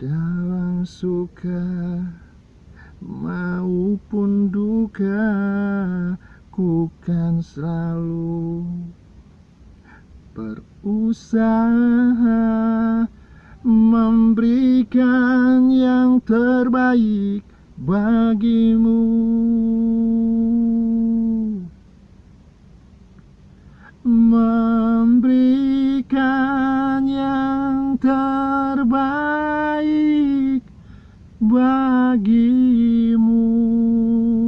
dalam suka maupun duka ku kan selalu berusaha memberikan yang terbaik bagimu. Memberikan yang terbaik baik bagi